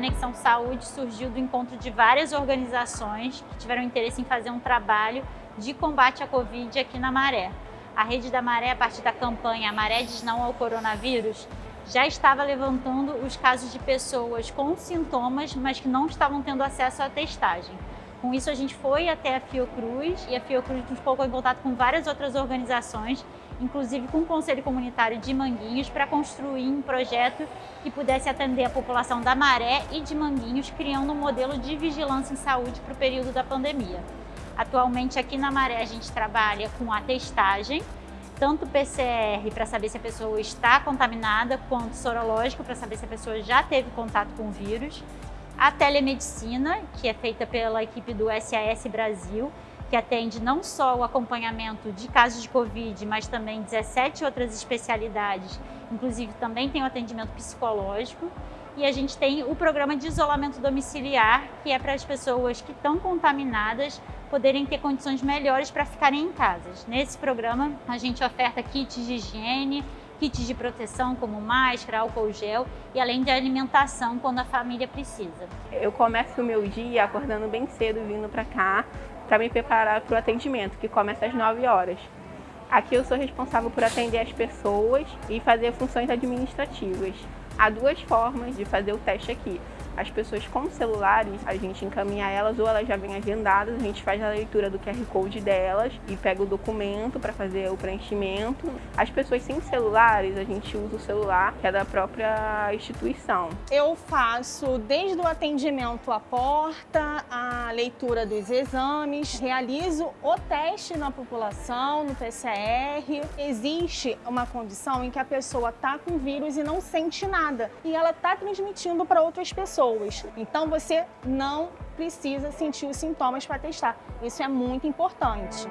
Conexão Saúde surgiu do encontro de várias organizações que tiveram interesse em fazer um trabalho de combate à Covid aqui na Maré. A Rede da Maré, a partir da campanha Maré diz não ao coronavírus, já estava levantando os casos de pessoas com sintomas, mas que não estavam tendo acesso à testagem. Com isso, a gente foi até a Fiocruz e a Fiocruz nos colocou em contato com várias outras organizações, inclusive com o Conselho Comunitário de Manguinhos, para construir um projeto que pudesse atender a população da Maré e de Manguinhos, criando um modelo de vigilância em saúde para o período da pandemia. Atualmente, aqui na Maré, a gente trabalha com a testagem, tanto PCR para saber se a pessoa está contaminada, quanto sorológico para saber se a pessoa já teve contato com o vírus a telemedicina, que é feita pela equipe do SAS Brasil, que atende não só o acompanhamento de casos de Covid, mas também 17 outras especialidades, inclusive também tem o atendimento psicológico. E a gente tem o programa de isolamento domiciliar, que é para as pessoas que estão contaminadas poderem ter condições melhores para ficarem em casa. Nesse programa, a gente oferta kits de higiene, kits de proteção como máscara, álcool gel e além de alimentação quando a família precisa. Eu começo o meu dia acordando bem cedo vindo para cá para me preparar para o atendimento, que começa às 9 horas. Aqui eu sou responsável por atender as pessoas e fazer funções administrativas. Há duas formas de fazer o teste aqui. As pessoas com celulares, a gente encaminha elas ou elas já vêm agendadas, a gente faz a leitura do QR Code delas e pega o documento para fazer o preenchimento. As pessoas sem celulares, a gente usa o celular, que é da própria instituição. Eu faço desde o atendimento à porta, a leitura dos exames, realizo o teste na população, no PCR. Existe uma condição em que a pessoa está com vírus e não sente nada, e ela está transmitindo para outras pessoas pessoas. Então você não precisa sentir os sintomas para testar. Isso é muito importante.